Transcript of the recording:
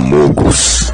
Amogos.